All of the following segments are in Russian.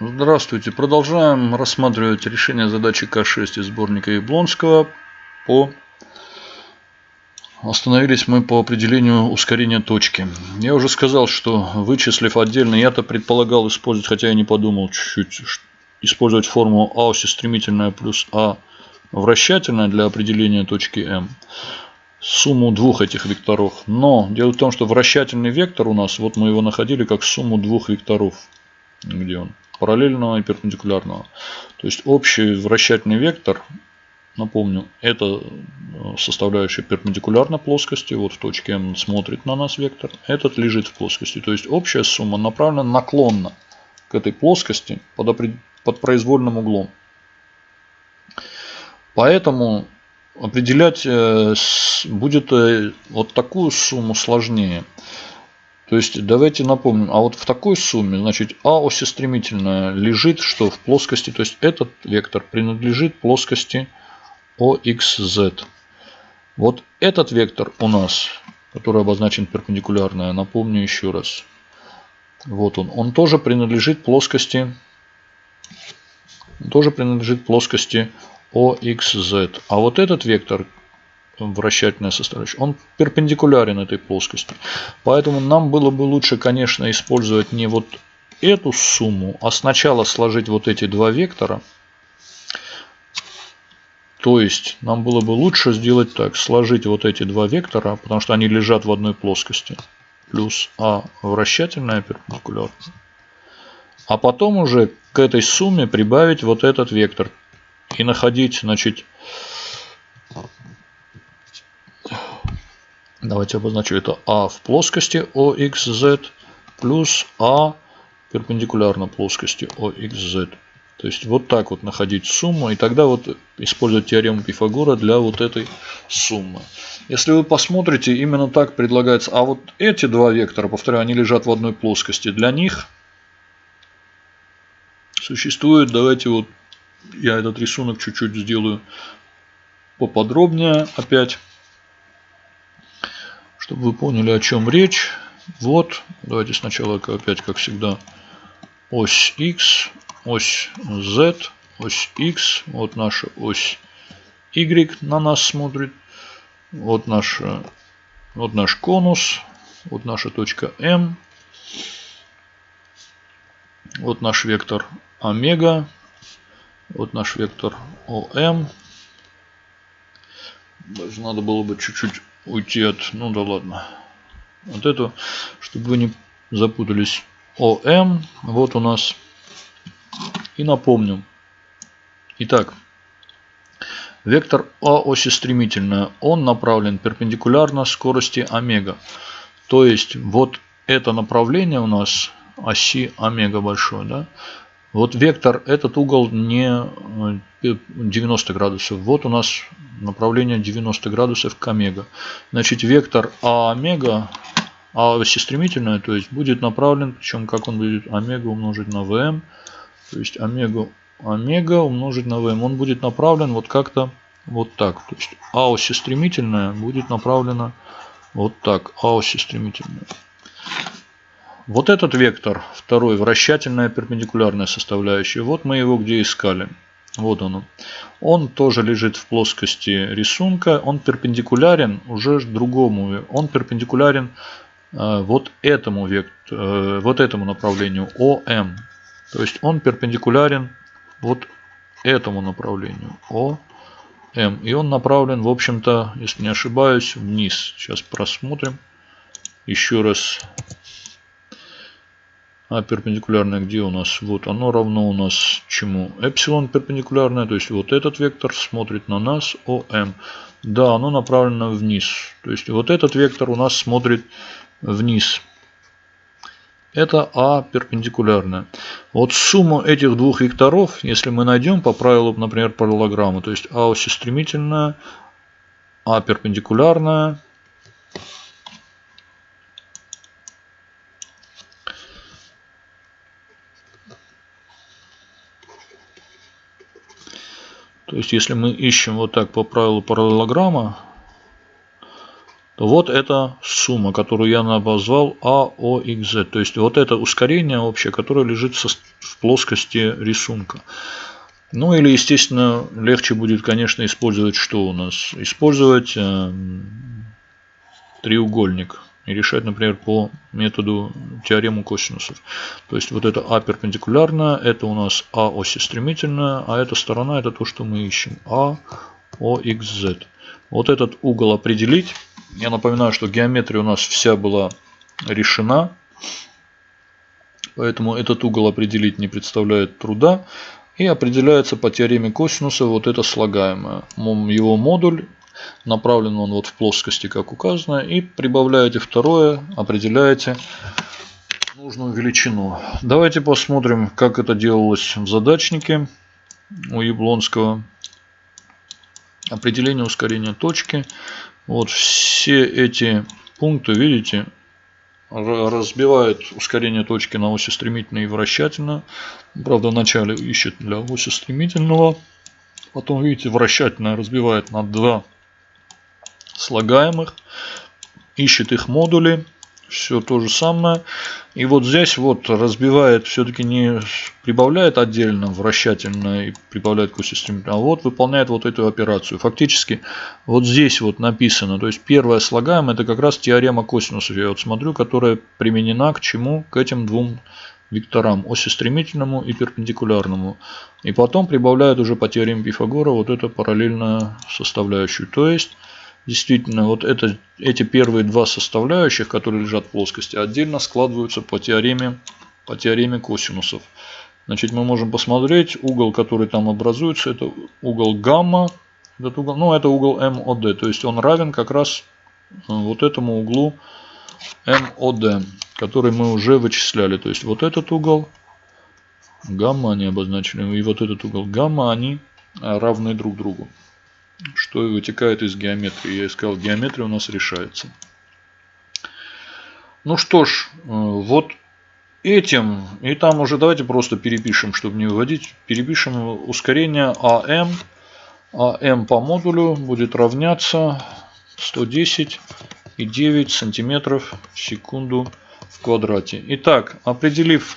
Здравствуйте. Продолжаем рассматривать решение задачи К6 из сборника Яблонского по Остановились мы по определению ускорения точки. Я уже сказал, что вычислив отдельно, я-то предполагал использовать, хотя я не подумал чуть-чуть, использовать формулу А оси стремительная плюс А вращательная для определения точки М. Сумму двух этих векторов. Но дело в том, что вращательный вектор у нас, вот мы его находили как сумму двух векторов. Где он? параллельного и перпендикулярного. То есть общий вращательный вектор, напомню, это э, составляющая перпендикулярно плоскости, вот в точке М смотрит на нас вектор, этот лежит в плоскости. То есть общая сумма направлена наклонно к этой плоскости под, под произвольным углом. Поэтому определять э, будет э, вот такую сумму сложнее. То есть давайте напомним, а вот в такой сумме, значит, А оси стремительная лежит что в плоскости, то есть этот вектор принадлежит плоскости OXZ. Вот этот вектор у нас, который обозначен перпендикулярно, напомню еще раз. Вот он. Он тоже принадлежит плоскости, тоже принадлежит плоскости OXZ. А вот этот вектор вращательная составляющая, он перпендикулярен этой плоскости. Поэтому нам было бы лучше, конечно, использовать не вот эту сумму, а сначала сложить вот эти два вектора. То есть нам было бы лучше сделать так, сложить вот эти два вектора, потому что они лежат в одной плоскости. Плюс А вращательная перпендикулярная. А потом уже к этой сумме прибавить вот этот вектор. И находить, значит, Давайте обозначу это А в плоскости OXZ плюс А перпендикулярно плоскости OXZ. То есть вот так вот находить сумму и тогда вот использовать теорему Пифагора для вот этой суммы. Если вы посмотрите, именно так предлагается. А вот эти два вектора, повторяю, они лежат в одной плоскости. Для них существует, давайте вот я этот рисунок чуть-чуть сделаю поподробнее опять чтобы вы поняли, о чем речь. Вот, давайте сначала опять, как всегда, ось X, ось Z, ось X, вот наша ось Y на нас смотрит, вот, наша, вот наш конус, вот наша точка M, вот наш вектор омега, вот наш вектор ОМ. Надо было бы чуть-чуть уйти от... Ну да ладно. Вот эту, чтобы вы не запутались. ОМ. Вот у нас. И напомню. Итак. Вектор А оси стремительная. Он направлен перпендикулярно скорости омега. То есть вот это направление у нас оси омега большой. Да? Вот вектор, этот угол не 90 э, градусов. Вот у нас направление 90 градусов к омега. Значит, вектор А омега, А оси стремительная, то есть будет направлен, причем как он будет омега умножить на ВМ, то есть омега, омега умножить на ВМ, он будет направлен вот как-то вот так. То есть А оси стремительная будет направлена вот так, А оси стремительная. Вот этот вектор, второй, вращательная перпендикулярная составляющая, вот мы его где искали. Вот он. Он тоже лежит в плоскости рисунка. Он перпендикулярен уже другому. Он перпендикулярен э, вот этому вектору, э, вот этому направлению ОМ. То есть он перпендикулярен вот этому направлению ОМ. И он направлен, в общем-то, если не ошибаюсь, вниз. Сейчас просмотрим. Еще раз а перпендикулярное где у нас? Вот оно равно у нас чему? Эпсилон перпендикулярное, то есть вот этот вектор смотрит на нас, ОМ. Да, оно направлено вниз. То есть вот этот вектор у нас смотрит вниз. Это А перпендикулярная. Вот сумму этих двух векторов, если мы найдем по правилу, например, параллограммы, то есть А оси стремительная, А перпендикулярная, есть, если мы ищем вот так по правилу параллелограмма, то вот эта сумма, которую я обозвал AOXZ. То есть, вот это ускорение общее, которое лежит в плоскости рисунка. Ну или, естественно, легче будет, конечно, использовать что у нас? Использовать э, треугольник и решать, например, по методу теорему косинусов. То есть вот это А перпендикулярная, это у нас А оси стремительная, а эта сторона это то, что мы ищем. А, О, Х, Z. Вот этот угол определить. Я напоминаю, что геометрия у нас вся была решена. Поэтому этот угол определить не представляет труда. И определяется по теореме косинуса вот это слагаемое. Его модуль направлен он вот в плоскости, как указано. И прибавляете второе, определяете нужную величину. Давайте посмотрим, как это делалось в задачнике у Яблонского. Определение ускорения точки. Вот все эти пункты, видите, разбивает ускорение точки на оси стремительно и вращательно. Правда, вначале ищет для оси стремительного. Потом, видите, вращательное разбивает на два слагаемых. Ищет их модули все то же самое. И вот здесь вот разбивает, все-таки не прибавляет отдельно вращательно и прибавляет к стремительно, а вот выполняет вот эту операцию. Фактически вот здесь вот написано, то есть первое слагаемое это как раз теорема косинусов, я вот смотрю, которая применена к чему? К этим двум векторам, оси стремительному и перпендикулярному. И потом прибавляет уже по теореме Пифагора вот эту параллельную составляющую. То есть Действительно, вот это, эти первые два составляющих, которые лежат в плоскости, отдельно складываются по теореме, по теореме косинусов. Значит, мы можем посмотреть, угол, который там образуется, это угол гамма. Этот угол, ну, это угол МОД, то есть он равен как раз э, вот этому углу МОД, который мы уже вычисляли. То есть вот этот угол гамма они обозначены, и вот этот угол гамма, они равны друг другу что и вытекает из геометрии. Я искал геометрия у нас решается. Ну что ж, э, вот этим, и там уже давайте просто перепишем, чтобы не выводить, перепишем ускорение АМ. АМ по модулю будет равняться 110,9 сантиметров в секунду в квадрате. Итак, определив,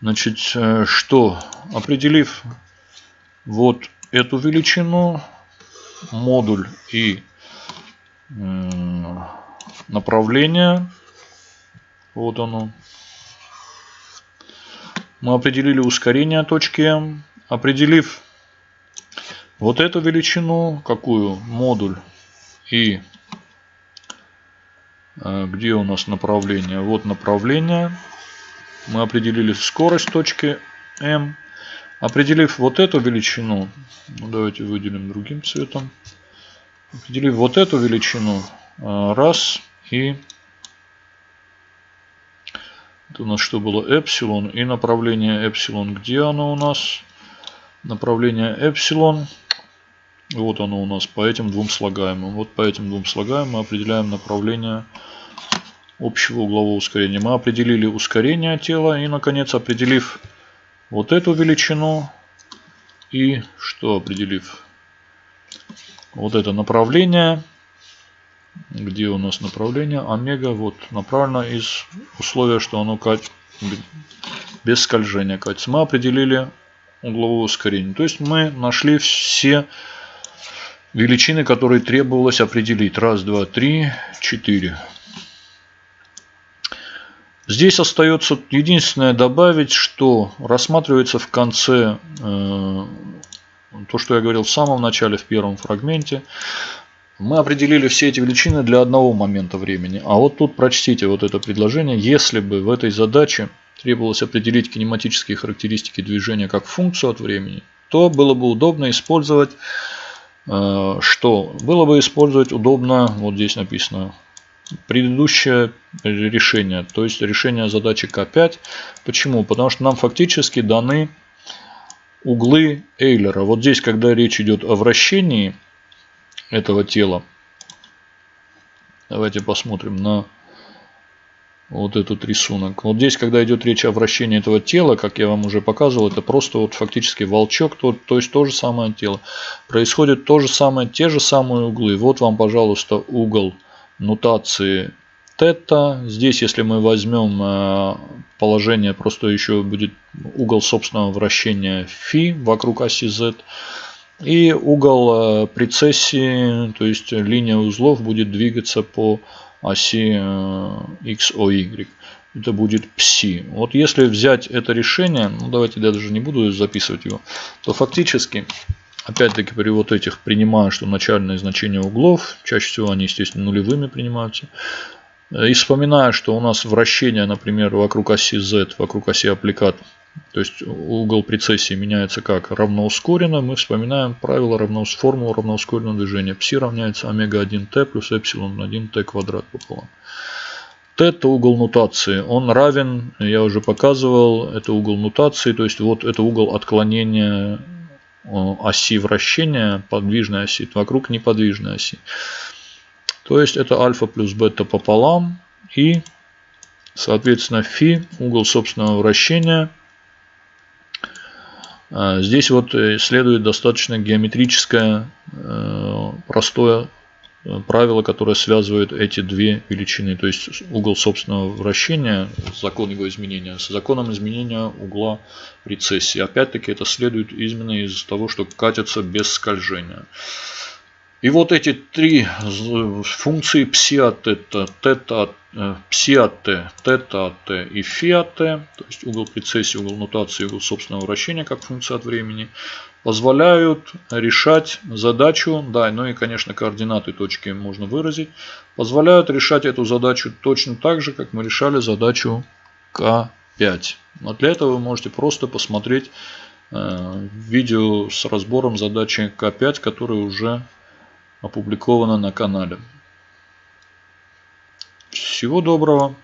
значит, э, что? Определив вот эту величину, модуль и направление. Вот оно. Мы определили ускорение точки М. Определив вот эту величину, какую модуль и э, где у нас направление? Вот направление. Мы определили скорость точки М. Определив вот эту величину, ну, давайте выделим другим цветом. Определив вот эту величину, а, раз, и это у нас что было, эпсилон, и направление эпсилон, где оно у нас? Направление эпсилон, вот оно у нас по этим двум слагаемым. Вот по этим двум слагаемым мы определяем направление общего углового ускорения. Мы определили ускорение тела и, наконец, определив вот эту величину и что определив? Вот это направление. Где у нас направление? Омега вот направлено из условия что оно без скольжения катится. Мы определили угловое ускорение. То есть мы нашли все величины которые требовалось определить. Раз два три четыре Здесь остается единственное добавить, что рассматривается в конце э, то, что я говорил в самом начале, в первом фрагменте. Мы определили все эти величины для одного момента времени. А вот тут прочтите вот это предложение. Если бы в этой задаче требовалось определить кинематические характеристики движения как функцию от времени, то было бы удобно использовать э, что? Было бы использовать удобно, вот здесь написано, предыдущее решение, то есть решение задачи К5. Почему? Потому что нам фактически даны углы Эйлера. Вот здесь, когда речь идет о вращении этого тела, давайте посмотрим на вот этот рисунок. Вот здесь, когда идет речь о вращении этого тела, как я вам уже показывал, это просто вот фактически волчок, то, то есть то же самое тело. Происходит то же самое, те же самые углы. Вот вам, пожалуйста, угол нотации тета. Здесь, если мы возьмем э, положение, просто еще будет угол собственного вращения фи вокруг оси z. И угол э, прецессии, то есть линия узлов будет двигаться по оси XOY. Это будет пси. Вот если взять это решение, ну давайте я даже не буду записывать его, то фактически Опять-таки при вот этих принимаю, что начальные значения углов, чаще всего они, естественно, нулевыми принимаются. И вспоминаю, что у нас вращение, например, вокруг оси Z, вокруг оси аппликат, то есть угол прецессии меняется как? Равноускоренно. Мы вспоминаем правило равноус, формулу равноускоренного движения. Пси равняется омега-1t плюс эпсилон 1t квадрат пополам. Т это угол нутации. Он равен, я уже показывал, это угол нутации, то есть вот это угол отклонения Э, оси вращения, подвижной оси, вокруг неподвижной оси. То есть это альфа плюс бета пополам и, соответственно, фи, угол собственного вращения. Э, здесь вот э, следует достаточно геометрическое, простое правило, которое связывает эти две величины. То есть угол собственного вращения, закон его изменения, с законом изменения угла прецессии. Опять-таки это следует именно из того, что катятся без скольжения. И вот эти три функции пси от тета, тета пси от t, тета от t и фи от t, то есть угол прецессии, угол нутации, угол собственного вращения как функция от времени, позволяют решать задачу, да, ну и, конечно, координаты точки можно выразить, позволяют решать эту задачу точно так же, как мы решали задачу К5. Но для этого вы можете просто посмотреть э, видео с разбором задачи К5, которое уже опубликовано на канале. Всего доброго!